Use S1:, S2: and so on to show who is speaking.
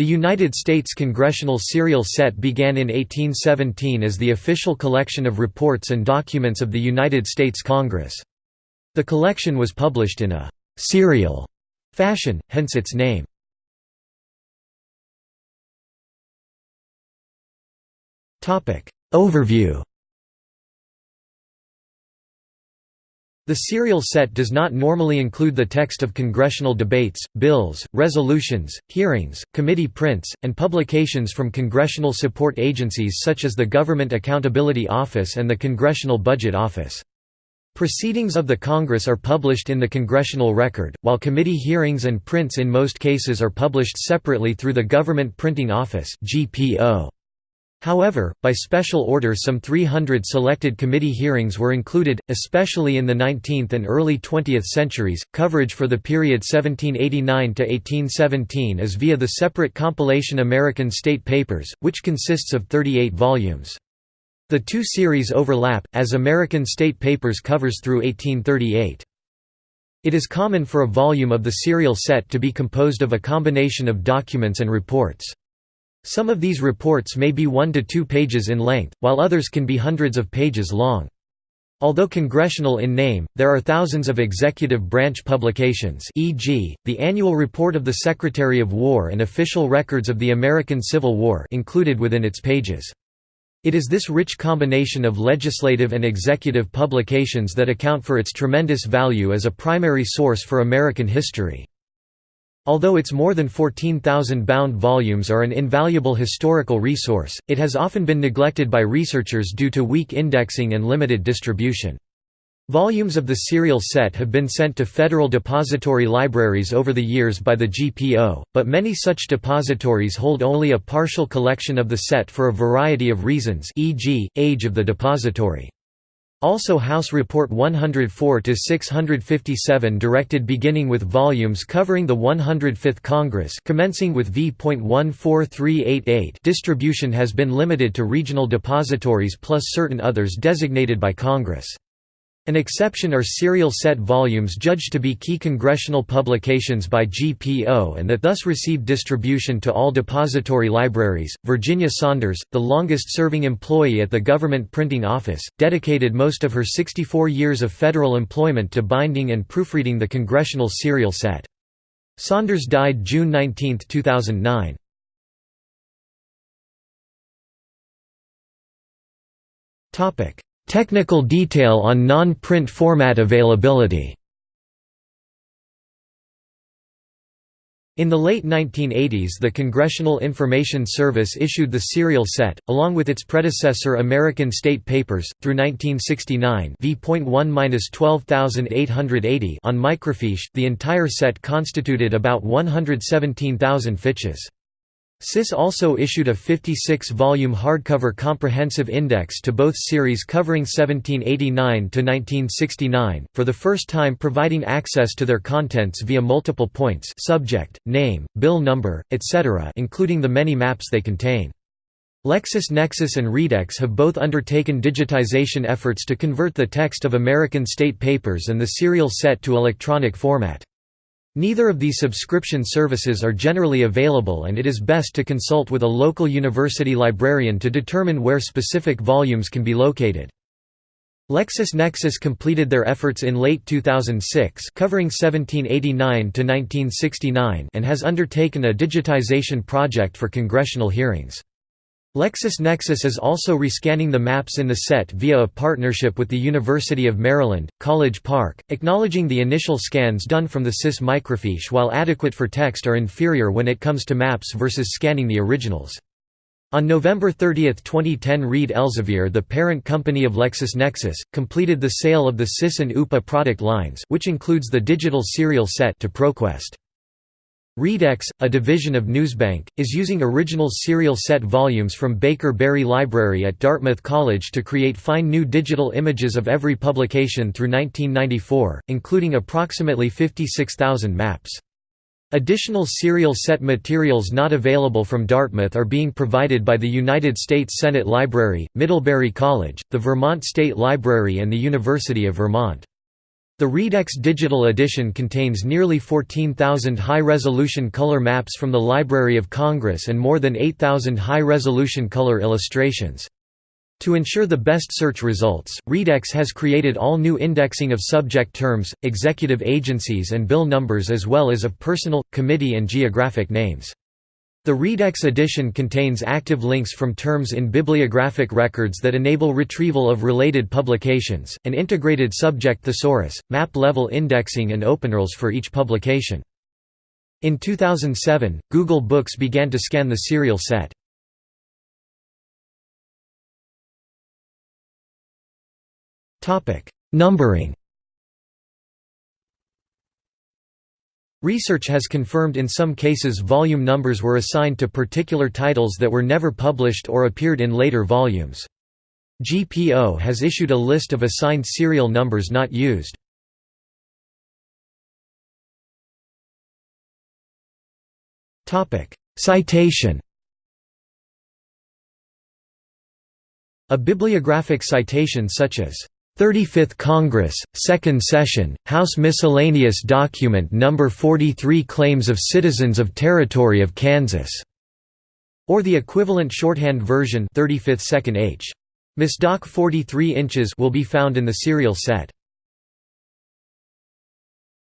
S1: The United States Congressional Serial Set began in 1817 as the official collection of reports and documents of the United States Congress. The collection was published in a «serial» fashion, hence its name. Overview The serial set does not normally include the text of congressional debates, bills, resolutions, hearings, committee prints, and publications from congressional support agencies such as the Government Accountability Office and the Congressional Budget Office. Proceedings of the Congress are published in the Congressional Record, while committee hearings and prints in most cases are published separately through the Government Printing Office GPO. However, by special order some 300 selected committee hearings were included, especially in the 19th and early 20th centuries. Coverage for the period 1789 to 1817 is via the separate compilation American State Papers, which consists of 38 volumes. The two series overlap, as American State Papers covers through 1838. It is common for a volume of the serial set to be composed of a combination of documents and reports. Some of these reports may be one to two pages in length, while others can be hundreds of pages long. Although congressional in name, there are thousands of executive branch publications e.g., the Annual Report of the Secretary of War and Official Records of the American Civil War included within its pages. It is this rich combination of legislative and executive publications that account for its tremendous value as a primary source for American history. Although its more than 14,000 bound volumes are an invaluable historical resource, it has often been neglected by researchers due to weak indexing and limited distribution. Volumes of the serial set have been sent to federal depository libraries over the years by the GPO, but many such depositories hold only a partial collection of the set for a variety of reasons e.g., age of the depository. Also House Report 104-657 directed beginning with volumes covering the 105th Congress commencing with V.14388 distribution has been limited to regional depositories plus certain others designated by Congress. An exception are serial set volumes judged to be key congressional publications by GPO and that thus receive distribution to all depository libraries. Virginia Saunders, the longest serving employee at the Government Printing Office, dedicated most of her 64 years of federal employment to binding and proofreading the congressional serial set. Saunders died June 19, 2009. Topic Technical detail on non-print format availability. In the late 1980s the Congressional Information Service issued the serial set, along with its predecessor American State Papers, through 1969 v.1-12880 on microfiche, the entire set constituted about 117,000 fiches. CIS also issued a 56-volume hardcover comprehensive index to both series covering 1789–1969, for the first time providing access to their contents via multiple points subject, name, bill number, etc. including the many maps they contain. LexisNexis and Readex have both undertaken digitization efforts to convert the text of American state papers and the serial set to electronic format. Neither of these subscription services are generally available and it is best to consult with a local university librarian to determine where specific volumes can be located. LexisNexis completed their efforts in late 2006 covering 1789–1969 and has undertaken a digitization project for congressional hearings. LexisNexis is also rescanning the maps in the set via a partnership with the University of Maryland, College Park, acknowledging the initial scans done from the CIS microfiche while adequate for text are inferior when it comes to maps versus scanning the originals. On November 30, 2010 Reed Elsevier the parent company of LexisNexis, completed the sale of the CIS and UPA product lines which includes the digital serial set to ProQuest. Readex, a division of Newsbank, is using original serial set volumes from Baker Berry Library at Dartmouth College to create fine new digital images of every publication through 1994, including approximately 56,000 maps. Additional serial set materials not available from Dartmouth are being provided by the United States Senate Library, Middlebury College, the Vermont State Library and the University of Vermont. The Readex digital edition contains nearly 14,000 high-resolution color maps from the Library of Congress and more than 8,000 high-resolution color illustrations. To ensure the best search results, Readex has created all new indexing of subject terms, executive agencies and bill numbers as well as of personal, committee and geographic names. The Readex edition contains active links from terms in bibliographic records that enable retrieval of related publications, an integrated subject thesaurus, map-level indexing and openURLs for each publication. In 2007, Google Books began to scan the serial set. Numbering Research has confirmed in some cases volume numbers were assigned to particular titles that were never published or appeared in later volumes. GPO has issued a list of assigned serial numbers not used. Citation A bibliographic citation such as 35th Congress, Second Session, House Miscellaneous Document No. 43 Claims of Citizens of Territory of Kansas, or the equivalent shorthand version 35th 2nd H. Misdoc 43 inches will be found in the serial set.